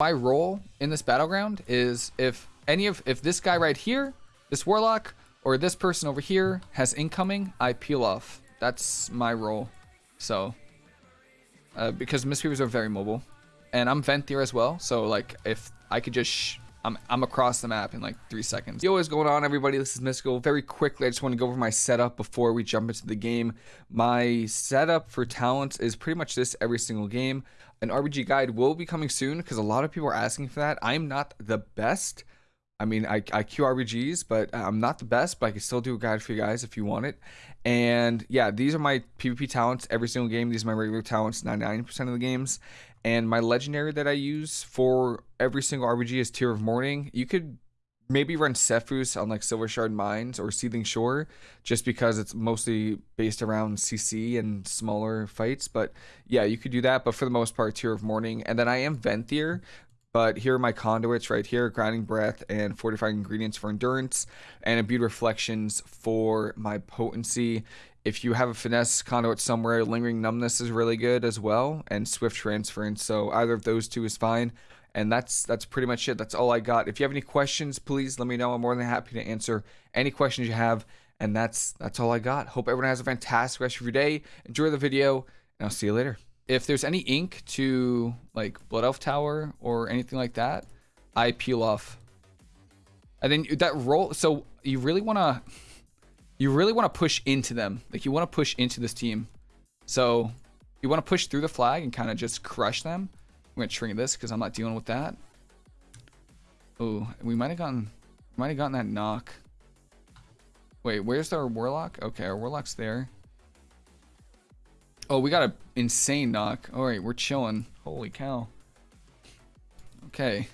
my role in this battleground is if any of if this guy right here, this warlock, or this person over here has incoming, I peel off. That's my role. So, uh, because Mistweavers are very mobile, and I'm Venthyr as well. So like, if I could just I'm, I'm across the map in like three seconds. Yo, what's going on everybody? This is Mystical. Very quickly, I just want to go over my setup before we jump into the game. My setup for talents is pretty much this every single game. An RBG guide will be coming soon because a lot of people are asking for that. I'm not the best. I mean, I, I queue RBGs, but uh, I'm not the best, but I can still do a guide for you guys if you want it. And yeah, these are my PvP talents every single game. These are my regular talents 99% of the games. And my legendary that I use for every single RBG is Tear of Morning. You could maybe run Sephuz on like Silvershard Mines or Seething Shore just because it's mostly based around CC and smaller fights. But yeah, you could do that. But for the most part, Tear of Morning. And then I am Venthyr. But here are my conduits right here, Grounding Breath and Fortifying Ingredients for Endurance, and Imbued Reflections for my Potency. If you have a finesse conduit somewhere, lingering numbness is really good as well, and swift transference. So either of those two is fine. And that's that's pretty much it. That's all I got. If you have any questions, please let me know. I'm more than happy to answer any questions you have. And that's that's all I got. Hope everyone has a fantastic rest of your day. Enjoy the video, and I'll see you later. If there's any ink to like Blood Elf Tower or anything like that, I peel off. And then that roll. So you really want to you really want to push into them. Like you want to push into this team. So you want to push through the flag and kind of just crush them. I'm going to shrink this because I'm not dealing with that. Oh, we might have gotten, might have gotten that knock. Wait, where's our warlock? Okay, our warlock's there. Oh, we got an insane knock. All right, we're chilling. Holy cow. Okay.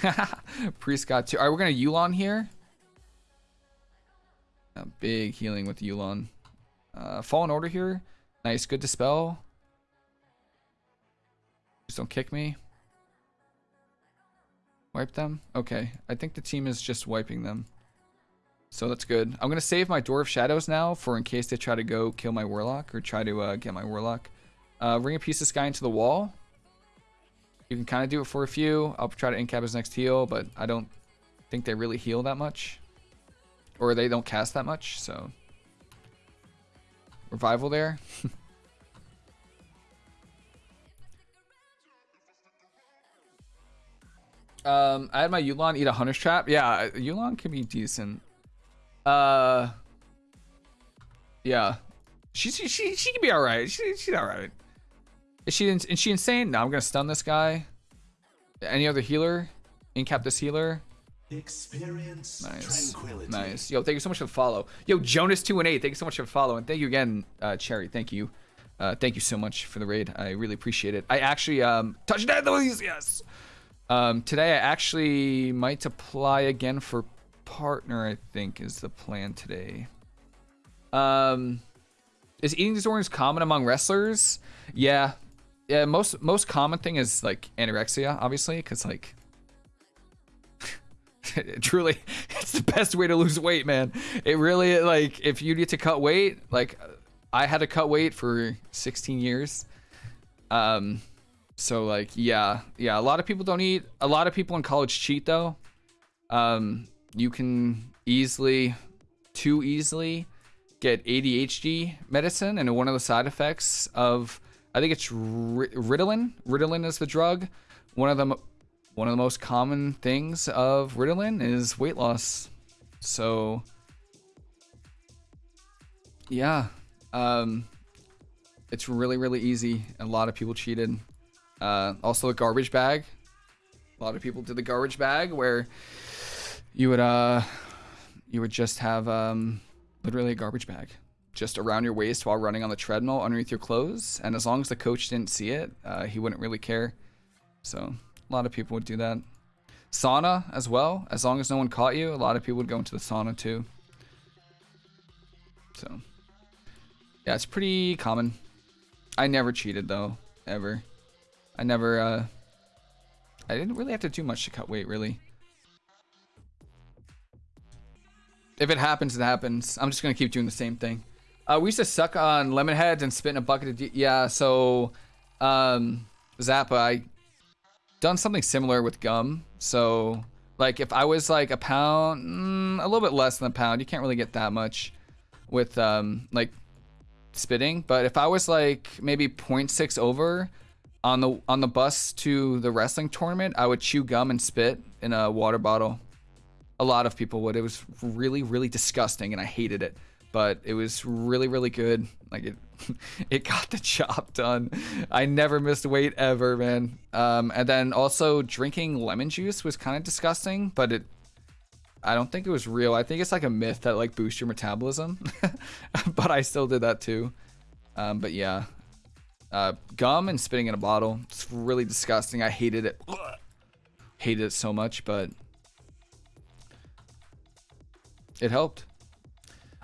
Priest got two. All right, we're going to Yu'lon here. A big healing with Yu'lon. Uh, Fallen Order here. Nice, good dispel. Just don't kick me. Wipe them? Okay, I think the team is just wiping them. So that's good. I'm going to save my Door of Shadows now for in case they try to go kill my Warlock or try to uh, get my Warlock. Uh, ring a piece of Sky into the wall. You can kind of do it for a few. I'll try to incap his next heal, but I don't think they really heal that much or they don't cast that much, so revival there. um, I had my Yu'lon eat a Hunter's Trap. Yeah, Yu'lon can be decent. Uh, yeah, she she she, she can be all right. She she's all right. Is she is she insane? No, I'm gonna stun this guy. Any other healer? Incap this healer. Experience nice. tranquility. Nice. Yo, thank you so much for the follow. Yo, Jonas2 and 8, thank you so much for the follow. And thank you again, uh, Cherry. Thank you. Uh, thank you so much for the raid. I really appreciate it. I actually, um, touch that, those, yes. Um, today I actually might apply again for partner, I think is the plan today. Um, is eating disorders common among wrestlers? Yeah. Yeah, most most common thing is like anorexia, obviously, because like truly it's the best way to lose weight man it really like if you need to cut weight like i had to cut weight for 16 years um so like yeah yeah a lot of people don't eat a lot of people in college cheat though um you can easily too easily get adhd medicine and one of the side effects of i think it's ritalin ritalin is the drug one of them one of the most common things of Ritalin is weight loss. So, yeah, um, it's really, really easy. A lot of people cheated. Uh, also, the garbage bag. A lot of people did the garbage bag where you would, uh, you would just have um, literally a garbage bag just around your waist while running on the treadmill underneath your clothes. And as long as the coach didn't see it, uh, he wouldn't really care. So a lot of people would do that. Sauna as well. As long as no one caught you, a lot of people would go into the sauna too. So, yeah, it's pretty common. I never cheated though, ever. I never, uh, I didn't really have to do much to cut weight, really. If it happens, it happens. I'm just gonna keep doing the same thing. Uh, we used to suck on lemon heads and spit in a bucket of, yeah, so, um, Zappa, I done something similar with gum. So like if I was like a pound, mm, a little bit less than a pound, you can't really get that much with um, like spitting. But if I was like maybe 0.6 over on the on the bus to the wrestling tournament, I would chew gum and spit in a water bottle. A lot of people would. It was really really disgusting, and I hated it. But it was really really good. Like it, it got the job done. I never missed weight ever, man. Um, and then also drinking lemon juice was kind of disgusting, but it I don't think it was real. I think it's like a myth that like boosts your metabolism, but I still did that too. Um, but yeah, uh, gum and spitting in a bottle. It's really disgusting. I hated it. Hated it so much, but it helped.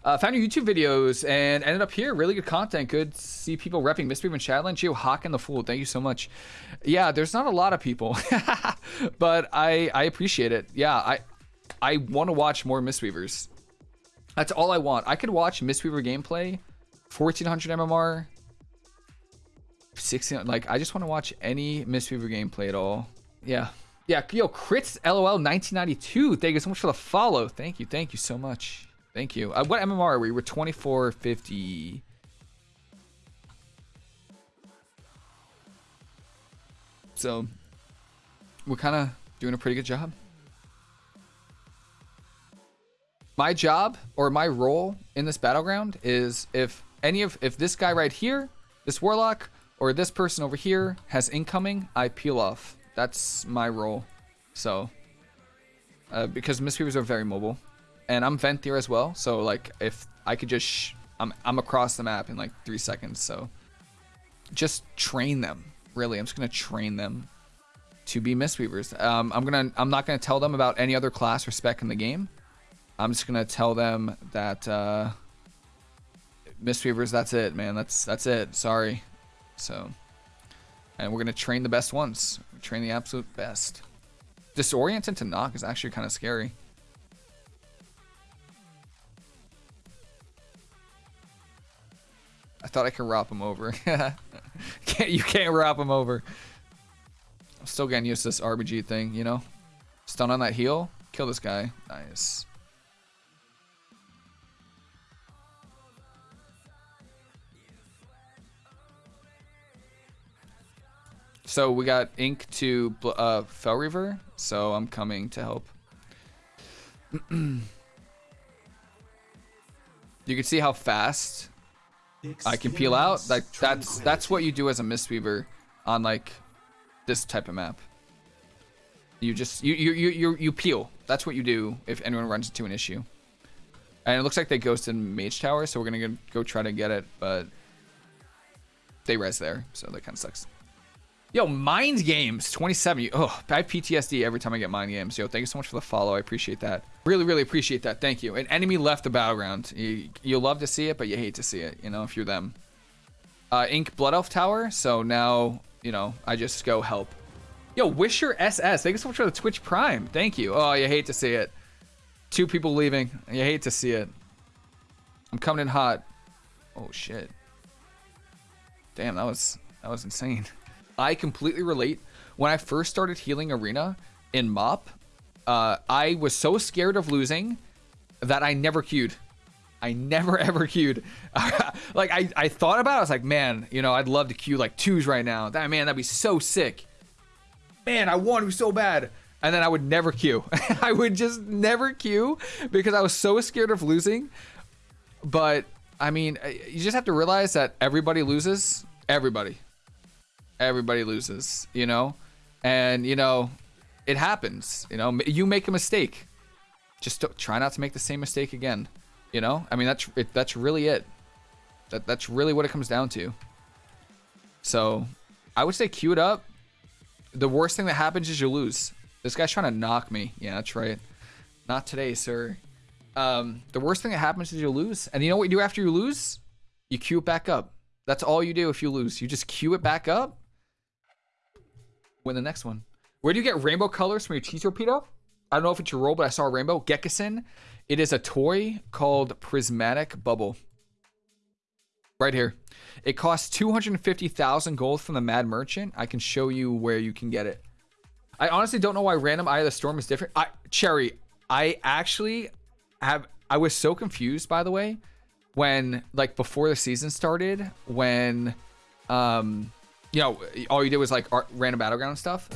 Uh, found your YouTube videos and ended up here. Really good content. Good see people repping Mistweaver and Shadowland. Geo Hawk and the Fool. Thank you so much. Yeah, there's not a lot of people, but I I appreciate it. Yeah, I I want to watch more Mistweavers. That's all I want. I could watch Mistweaver gameplay, 1400 MMR, 16. Like, I just want to watch any Mistweaver gameplay at all. Yeah. Yeah. Yo, Crits LOL 1992. Thank you so much for the follow. Thank you. Thank you so much. Thank you. Uh, what MMR are we? We're 2450. So, we're kind of doing a pretty good job. my job or my role in this battleground is if any of if this guy right here, this warlock, or this person over here has incoming, I peel off. That's my role. So, uh, because Mistweavers are very mobile, and I'm Venthyr as well. So like, if I could just, I'm I'm across the map in like three seconds. So, just train them. Really, I'm just gonna train them to be Mistweavers. Um, I'm gonna, I'm not gonna tell them about any other class or spec in the game. I'm just gonna tell them that uh, Mistweavers, that's it, man. That's that's it. Sorry. So, and we're gonna train the best ones. Train the absolute best. Disoriented to knock is actually kind of scary. I thought I could wrap him over. can't, you can't wrap him over. I'm still getting used to this RBG thing, you know? Stun on that heal. Kill this guy. Nice. So we got Ink to uh, Reaver, so I'm coming to help. you can see how fast I can peel out. Like that's that's what you do as a Mistweaver on like this type of map. You just you you you you, you peel. That's what you do if anyone runs into an issue. And it looks like they ghosted Mage Tower, so we're gonna go try to get it, but they res there, so that kind of sucks. Yo, Mind Games 27. Oh, I have PTSD every time I get Mind Games. Yo, thank you so much for the follow. I appreciate that. Really, really appreciate that. Thank you. An enemy left the battleground. You, you love to see it, but you hate to see it, you know, if you're them. Uh, Ink Blood Elf Tower. So now, you know, I just go help. Yo, Wisher SS. Thank you so much for the Twitch Prime. Thank you. Oh, you hate to see it. Two people leaving. You hate to see it. I'm coming in hot. Oh, shit. Damn, that was that was insane. I completely relate. When I first started healing Arena in MOP, uh, I was so scared of losing that I never queued. I never ever queued. like I, I thought about it, I was like, man, you know, I'd love to queue like twos right now. That man, that'd be so sick. Man, I want to so bad. And then I would never queue. I would just never queue because I was so scared of losing. But I mean, you just have to realize that everybody loses. Everybody everybody loses, you know? And, you know, it happens, you know? You make a mistake. Just try not to make the same mistake again, you know? I mean, that's it, that's really it. That, that's really what it comes down to. So, I would say queue it up. The worst thing that happens is you lose. This guy's trying to knock me. Yeah, that's right. Not today, sir. Um, the worst thing that happens is you lose. And you know what you do after you lose? You queue it back up. That's all you do if you lose. You just queue it back up win the next one. Where do you get rainbow colors from your cheese torpedo? I don't know if it's your role, but I saw a rainbow. Gekison. It is a toy called Prismatic Bubble. Right here. It costs 250,000 gold from the Mad Merchant. I can show you where you can get it. I honestly don't know why Random Eye of the Storm is different. I, Cherry, I actually have... I was so confused, by the way, when, like, before the season started, when... um you know, all you did was like random battleground stuff.